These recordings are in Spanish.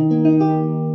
Música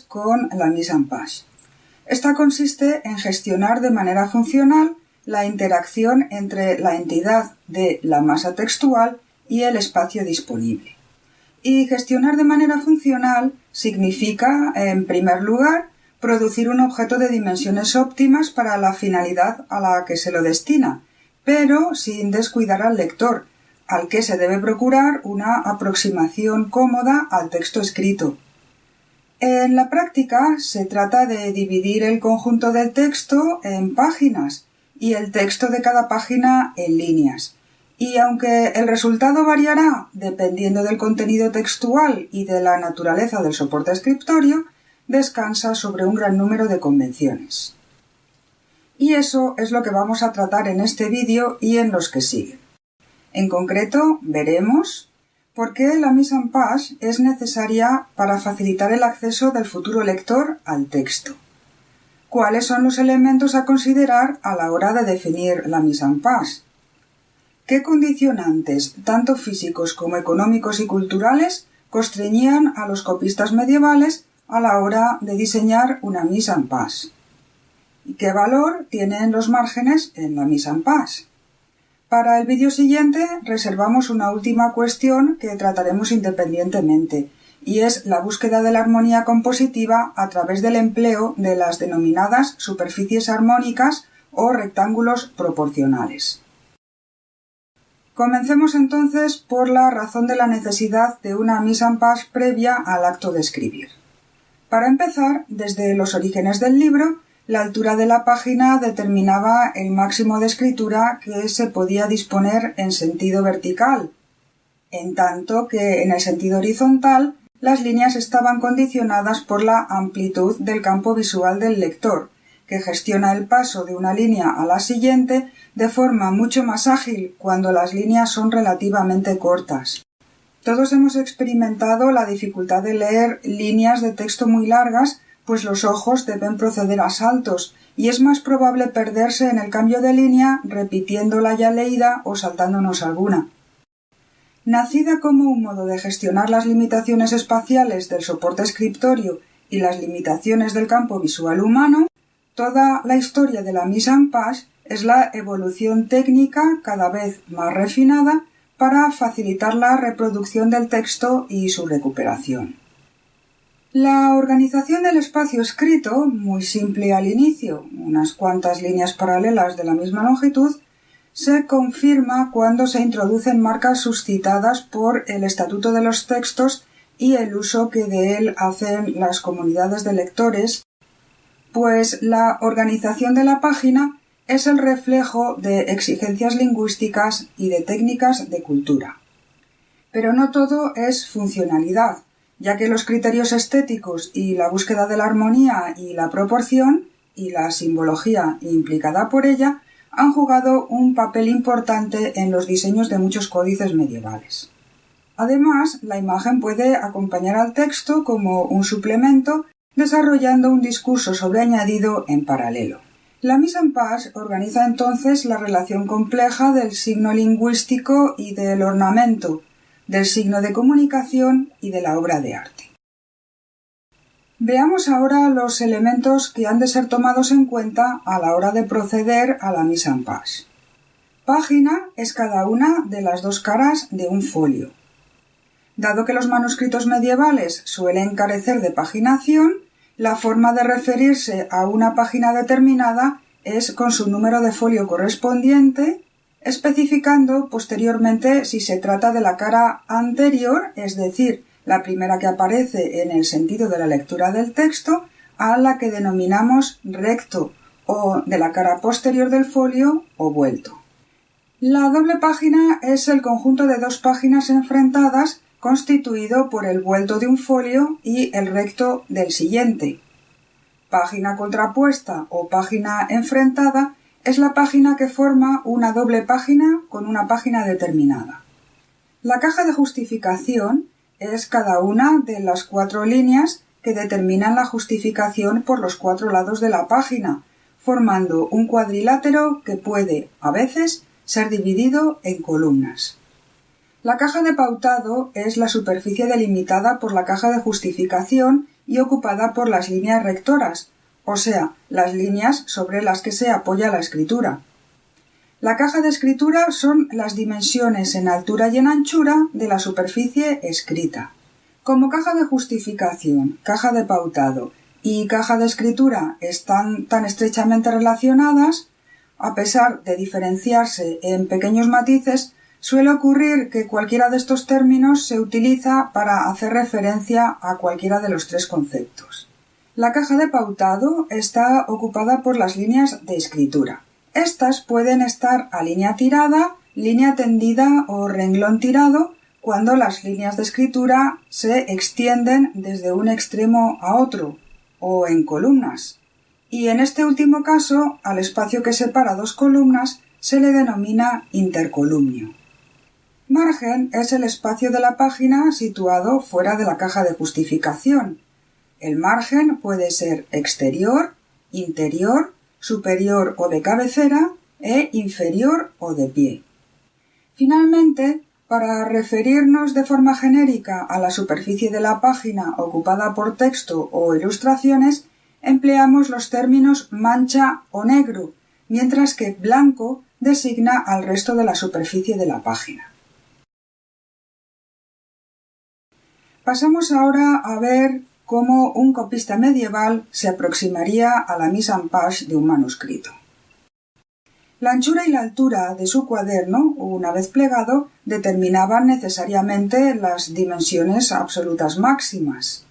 con la mise en page. Esta consiste en gestionar de manera funcional la interacción entre la entidad de la masa textual y el espacio disponible. Y gestionar de manera funcional significa, en primer lugar, producir un objeto de dimensiones óptimas para la finalidad a la que se lo destina, pero sin descuidar al lector, al que se debe procurar una aproximación cómoda al texto escrito. En la práctica se trata de dividir el conjunto del texto en páginas y el texto de cada página en líneas. Y aunque el resultado variará dependiendo del contenido textual y de la naturaleza del soporte escritorio, descansa sobre un gran número de convenciones. Y eso es lo que vamos a tratar en este vídeo y en los que siguen. En concreto, veremos ¿Por qué la mise en page es necesaria para facilitar el acceso del futuro lector al texto? ¿Cuáles son los elementos a considerar a la hora de definir la mise en page? ¿Qué condicionantes, tanto físicos como económicos y culturales, constreñían a los copistas medievales a la hora de diseñar una mise en page? ¿Y qué valor tienen los márgenes en la mise en page? Para el vídeo siguiente reservamos una última cuestión que trataremos independientemente, y es la búsqueda de la armonía compositiva a través del empleo de las denominadas superficies armónicas o rectángulos proporcionales. Comencemos entonces por la razón de la necesidad de una mise en page previa al acto de escribir. Para empezar, desde los orígenes del libro, la altura de la página determinaba el máximo de escritura que se podía disponer en sentido vertical, en tanto que en el sentido horizontal las líneas estaban condicionadas por la amplitud del campo visual del lector, que gestiona el paso de una línea a la siguiente de forma mucho más ágil cuando las líneas son relativamente cortas. Todos hemos experimentado la dificultad de leer líneas de texto muy largas pues los ojos deben proceder a saltos y es más probable perderse en el cambio de línea repitiendo la ya leída o saltándonos alguna. Nacida como un modo de gestionar las limitaciones espaciales del soporte escritorio y las limitaciones del campo visual humano, toda la historia de la mise en page es la evolución técnica cada vez más refinada para facilitar la reproducción del texto y su recuperación. La organización del espacio escrito, muy simple al inicio, unas cuantas líneas paralelas de la misma longitud, se confirma cuando se introducen marcas suscitadas por el estatuto de los textos y el uso que de él hacen las comunidades de lectores, pues la organización de la página es el reflejo de exigencias lingüísticas y de técnicas de cultura. Pero no todo es funcionalidad ya que los criterios estéticos y la búsqueda de la armonía y la proporción y la simbología implicada por ella han jugado un papel importante en los diseños de muchos códices medievales. Además, la imagen puede acompañar al texto como un suplemento, desarrollando un discurso sobreañadido en paralelo. La mise en page organiza entonces la relación compleja del signo lingüístico y del ornamento, del signo de comunicación y de la obra de arte. Veamos ahora los elementos que han de ser tomados en cuenta a la hora de proceder a la mise en page. Página es cada una de las dos caras de un folio. Dado que los manuscritos medievales suelen carecer de paginación, la forma de referirse a una página determinada es con su número de folio correspondiente especificando posteriormente si se trata de la cara anterior, es decir, la primera que aparece en el sentido de la lectura del texto, a la que denominamos recto o de la cara posterior del folio o vuelto. La doble página es el conjunto de dos páginas enfrentadas constituido por el vuelto de un folio y el recto del siguiente. Página contrapuesta o página enfrentada es la página que forma una doble página con una página determinada. La caja de justificación es cada una de las cuatro líneas que determinan la justificación por los cuatro lados de la página, formando un cuadrilátero que puede, a veces, ser dividido en columnas. La caja de pautado es la superficie delimitada por la caja de justificación y ocupada por las líneas rectoras, o sea, las líneas sobre las que se apoya la escritura. La caja de escritura son las dimensiones en altura y en anchura de la superficie escrita. Como caja de justificación, caja de pautado y caja de escritura están tan estrechamente relacionadas, a pesar de diferenciarse en pequeños matices, Suele ocurrir que cualquiera de estos términos se utiliza para hacer referencia a cualquiera de los tres conceptos. La caja de pautado está ocupada por las líneas de escritura. Estas pueden estar a línea tirada, línea tendida o renglón tirado cuando las líneas de escritura se extienden desde un extremo a otro o en columnas. Y en este último caso, al espacio que separa dos columnas se le denomina intercolumnio. Margen es el espacio de la página situado fuera de la caja de justificación. El margen puede ser exterior, interior, superior o de cabecera e inferior o de pie. Finalmente, para referirnos de forma genérica a la superficie de la página ocupada por texto o ilustraciones, empleamos los términos mancha o negro, mientras que blanco designa al resto de la superficie de la página. Pasamos ahora a ver cómo un copista medieval se aproximaría a la mise en page de un manuscrito. La anchura y la altura de su cuaderno, una vez plegado, determinaban necesariamente las dimensiones absolutas máximas.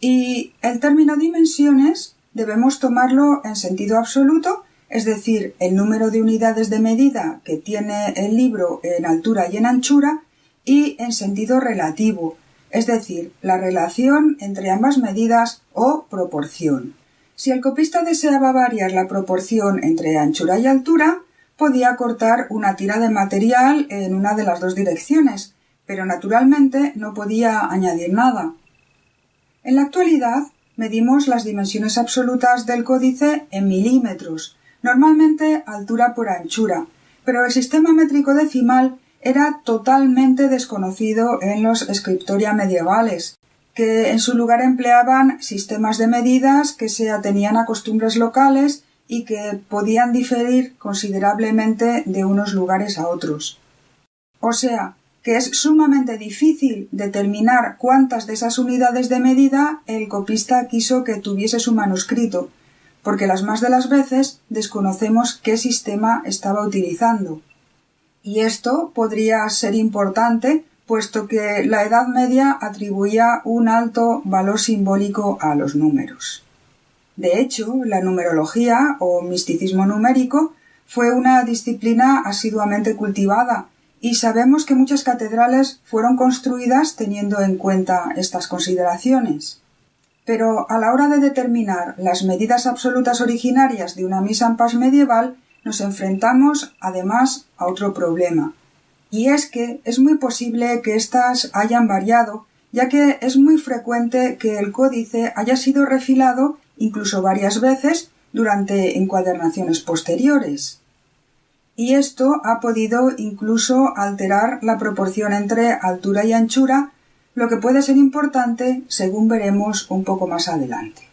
Y el término dimensiones debemos tomarlo en sentido absoluto, es decir, el número de unidades de medida que tiene el libro en altura y en anchura, y en sentido relativo, es decir, la relación entre ambas medidas o proporción. Si el copista deseaba variar la proporción entre anchura y altura, podía cortar una tira de material en una de las dos direcciones, pero naturalmente no podía añadir nada. En la actualidad medimos las dimensiones absolutas del códice en milímetros, normalmente altura por anchura, pero el sistema métrico decimal era totalmente desconocido en los scriptoria medievales, que en su lugar empleaban sistemas de medidas que se atenían a costumbres locales y que podían diferir considerablemente de unos lugares a otros. O sea, que es sumamente difícil determinar cuántas de esas unidades de medida el copista quiso que tuviese su manuscrito, porque las más de las veces desconocemos qué sistema estaba utilizando y esto podría ser importante puesto que la Edad Media atribuía un alto valor simbólico a los números. De hecho, la numerología o misticismo numérico fue una disciplina asiduamente cultivada y sabemos que muchas catedrales fueron construidas teniendo en cuenta estas consideraciones. Pero a la hora de determinar las medidas absolutas originarias de una misa en paz medieval nos enfrentamos además a otro problema, y es que es muy posible que éstas hayan variado, ya que es muy frecuente que el códice haya sido refilado incluso varias veces durante encuadernaciones posteriores. Y esto ha podido incluso alterar la proporción entre altura y anchura, lo que puede ser importante según veremos un poco más adelante.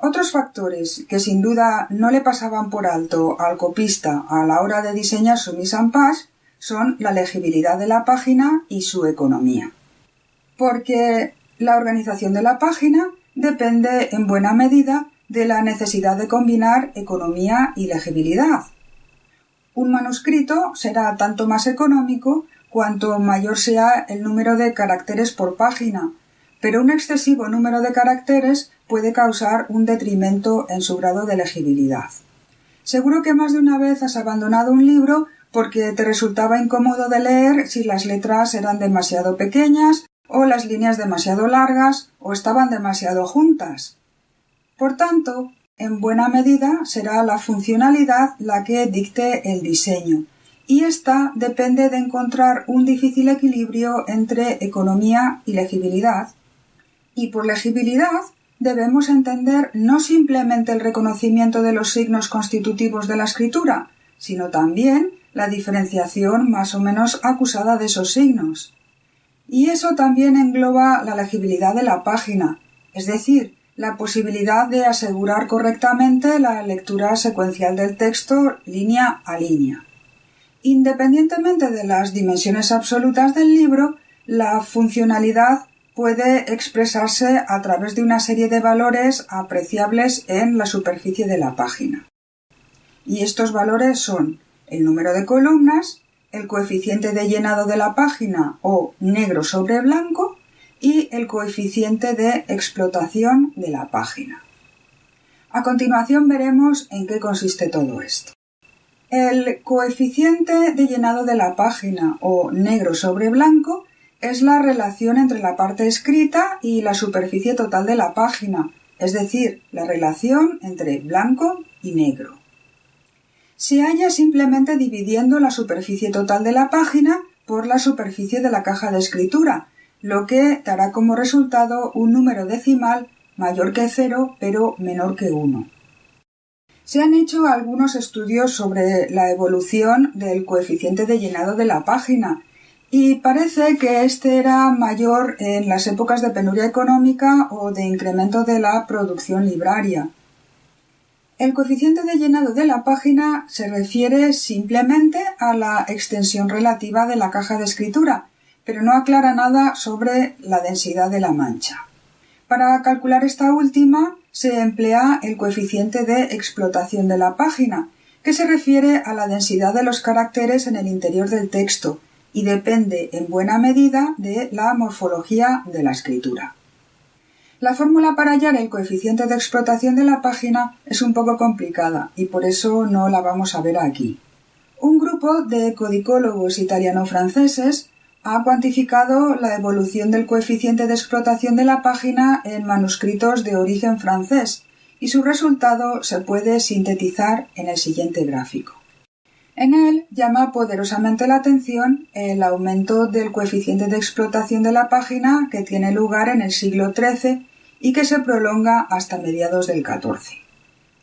Otros factores que sin duda no le pasaban por alto al copista a la hora de diseñar su mise en page son la legibilidad de la página y su economía. Porque la organización de la página depende en buena medida de la necesidad de combinar economía y legibilidad. Un manuscrito será tanto más económico cuanto mayor sea el número de caracteres por página, pero un excesivo número de caracteres puede causar un detrimento en su grado de legibilidad. Seguro que más de una vez has abandonado un libro porque te resultaba incómodo de leer si las letras eran demasiado pequeñas o las líneas demasiado largas o estaban demasiado juntas. Por tanto, en buena medida será la funcionalidad la que dicte el diseño, y ésta depende de encontrar un difícil equilibrio entre economía y legibilidad. Y por legibilidad debemos entender no simplemente el reconocimiento de los signos constitutivos de la escritura, sino también la diferenciación más o menos acusada de esos signos. Y eso también engloba la legibilidad de la página, es decir, la posibilidad de asegurar correctamente la lectura secuencial del texto línea a línea. Independientemente de las dimensiones absolutas del libro, la funcionalidad puede expresarse a través de una serie de valores apreciables en la superficie de la página. Y estos valores son el número de columnas, el coeficiente de llenado de la página o negro sobre blanco y el coeficiente de explotación de la página. A continuación veremos en qué consiste todo esto. El coeficiente de llenado de la página o negro sobre blanco es la relación entre la parte escrita y la superficie total de la página, es decir, la relación entre blanco y negro se halla simplemente dividiendo la superficie total de la página por la superficie de la caja de escritura, lo que dará como resultado un número decimal mayor que cero pero menor que 1. Se han hecho algunos estudios sobre la evolución del coeficiente de llenado de la página y parece que este era mayor en las épocas de penuria económica o de incremento de la producción libraria. El coeficiente de llenado de la página se refiere simplemente a la extensión relativa de la caja de escritura, pero no aclara nada sobre la densidad de la mancha. Para calcular esta última se emplea el coeficiente de explotación de la página, que se refiere a la densidad de los caracteres en el interior del texto y depende en buena medida de la morfología de la escritura. La fórmula para hallar el coeficiente de explotación de la página es un poco complicada y por eso no la vamos a ver aquí. Un grupo de codicólogos italiano-franceses ha cuantificado la evolución del coeficiente de explotación de la página en manuscritos de origen francés y su resultado se puede sintetizar en el siguiente gráfico. En él llama poderosamente la atención el aumento del coeficiente de explotación de la página que tiene lugar en el siglo XIII y que se prolonga hasta mediados del XIV.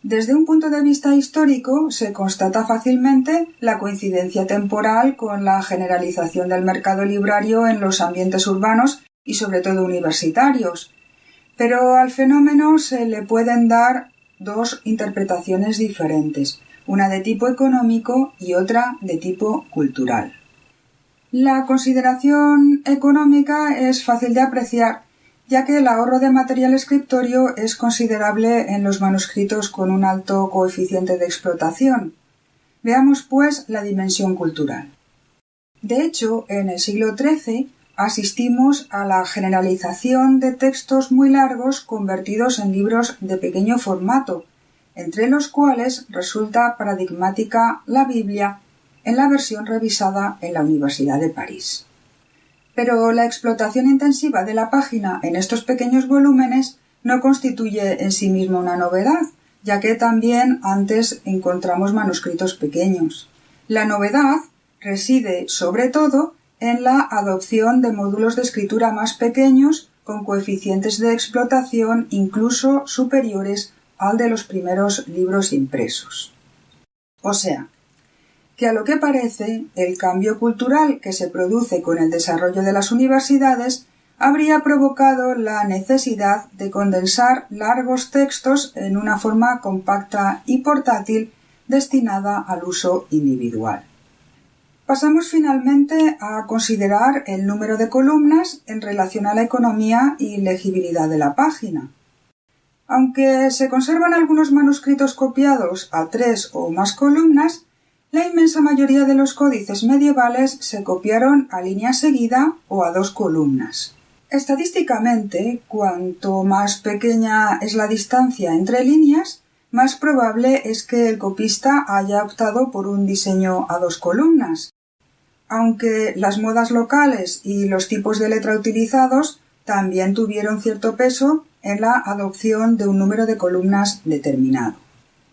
Desde un punto de vista histórico se constata fácilmente la coincidencia temporal con la generalización del mercado librario en los ambientes urbanos y sobre todo universitarios, pero al fenómeno se le pueden dar dos interpretaciones diferentes, una de tipo económico y otra de tipo cultural. La consideración económica es fácil de apreciar ya que el ahorro de material escritorio es considerable en los manuscritos con un alto coeficiente de explotación. Veamos, pues, la dimensión cultural. De hecho, en el siglo XIII asistimos a la generalización de textos muy largos convertidos en libros de pequeño formato, entre los cuales resulta paradigmática la Biblia en la versión revisada en la Universidad de París. Pero la explotación intensiva de la página en estos pequeños volúmenes no constituye en sí mismo una novedad, ya que también antes encontramos manuscritos pequeños. La novedad reside, sobre todo, en la adopción de módulos de escritura más pequeños con coeficientes de explotación incluso superiores al de los primeros libros impresos. O sea, que a lo que parece el cambio cultural que se produce con el desarrollo de las universidades habría provocado la necesidad de condensar largos textos en una forma compacta y portátil destinada al uso individual. Pasamos finalmente a considerar el número de columnas en relación a la economía y legibilidad de la página. Aunque se conservan algunos manuscritos copiados a tres o más columnas, la inmensa mayoría de los códices medievales se copiaron a línea seguida o a dos columnas. Estadísticamente, cuanto más pequeña es la distancia entre líneas, más probable es que el copista haya optado por un diseño a dos columnas, aunque las modas locales y los tipos de letra utilizados también tuvieron cierto peso en la adopción de un número de columnas determinado.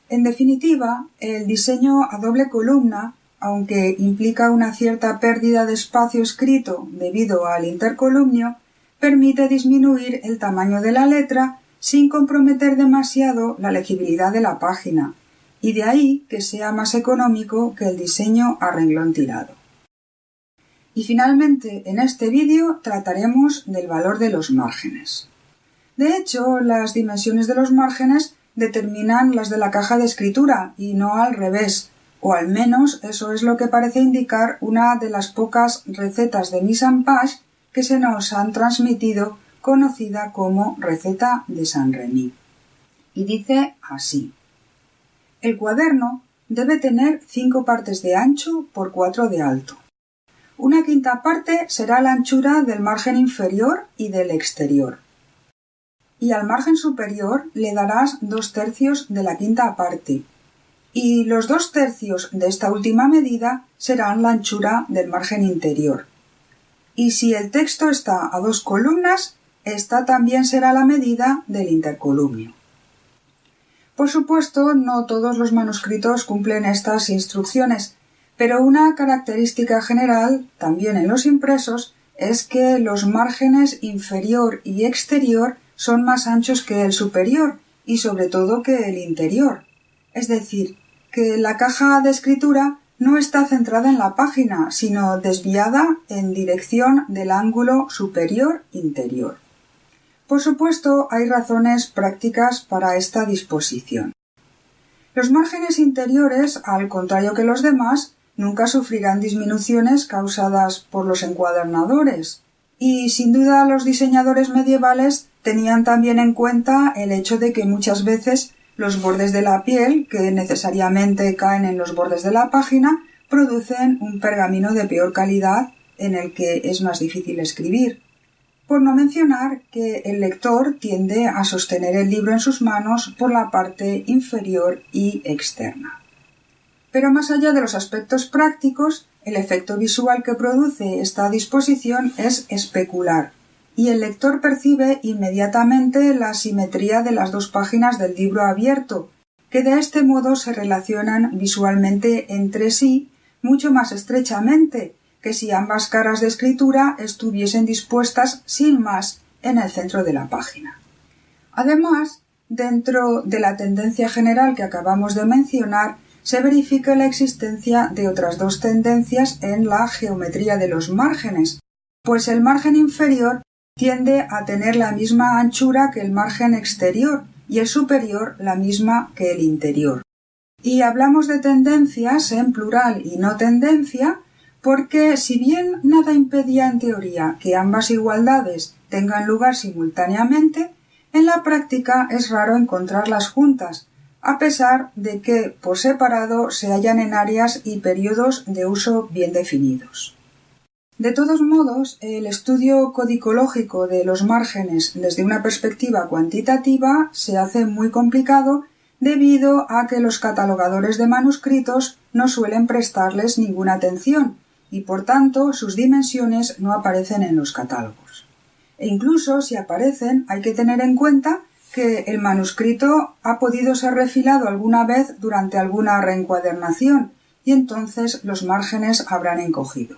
En definitiva, el diseño a doble columna, aunque implica una cierta pérdida de espacio escrito debido al intercolumnio, permite disminuir el tamaño de la letra sin comprometer demasiado la legibilidad de la página, y de ahí que sea más económico que el diseño a renglón tirado. Y finalmente, en este vídeo trataremos del valor de los márgenes. De hecho, las dimensiones de los márgenes determinan las de la caja de escritura y no al revés, o al menos eso es lo que parece indicar una de las pocas recetas de mise en page que se nos han transmitido conocida como receta de San Remy. Y dice así. El cuaderno debe tener cinco partes de ancho por cuatro de alto. Una quinta parte será la anchura del margen inferior y del exterior. Y al margen superior le darás dos tercios de la quinta parte. Y los dos tercios de esta última medida serán la anchura del margen interior. Y si el texto está a dos columnas, esta también será la medida del intercolumnio. Por supuesto, no todos los manuscritos cumplen estas instrucciones, pero una característica general, también en los impresos, es que los márgenes inferior y exterior son más anchos que el superior y sobre todo que el interior. Es decir, que la caja de escritura no está centrada en la página, sino desviada en dirección del ángulo superior-interior. Por supuesto, hay razones prácticas para esta disposición. Los márgenes interiores, al contrario que los demás, nunca sufrirán disminuciones causadas por los encuadernadores. Y sin duda los diseñadores medievales tenían también en cuenta el hecho de que muchas veces los bordes de la piel, que necesariamente caen en los bordes de la página, producen un pergamino de peor calidad en el que es más difícil escribir. Por no mencionar que el lector tiende a sostener el libro en sus manos por la parte inferior y externa. Pero más allá de los aspectos prácticos, el efecto visual que produce esta disposición es especular, y el lector percibe inmediatamente la simetría de las dos páginas del libro abierto, que de este modo se relacionan visualmente entre sí mucho más estrechamente que si ambas caras de escritura estuviesen dispuestas sin más en el centro de la página. Además, dentro de la tendencia general que acabamos de mencionar, se verifica la existencia de otras dos tendencias en la geometría de los márgenes, pues el margen inferior tiende a tener la misma anchura que el margen exterior y el superior la misma que el interior. Y hablamos de tendencias en plural y no tendencia porque si bien nada impedía en teoría que ambas igualdades tengan lugar simultáneamente, en la práctica es raro encontrarlas juntas, a pesar de que por separado se hallan en áreas y periodos de uso bien definidos. De todos modos, el estudio codicológico de los márgenes desde una perspectiva cuantitativa se hace muy complicado debido a que los catalogadores de manuscritos no suelen prestarles ninguna atención y por tanto sus dimensiones no aparecen en los catálogos. E incluso si aparecen hay que tener en cuenta que el manuscrito ha podido ser refilado alguna vez durante alguna reencuadernación y entonces los márgenes habrán encogido.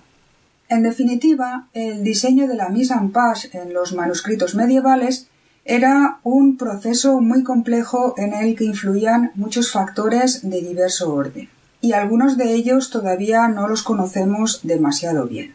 En definitiva, el diseño de la mise en page en los manuscritos medievales era un proceso muy complejo en el que influían muchos factores de diverso orden, y algunos de ellos todavía no los conocemos demasiado bien.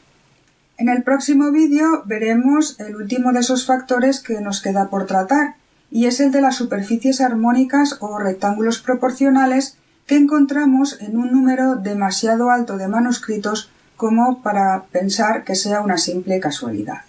En el próximo vídeo veremos el último de esos factores que nos queda por tratar, y es el de las superficies armónicas o rectángulos proporcionales que encontramos en un número demasiado alto de manuscritos como para pensar que sea una simple casualidad.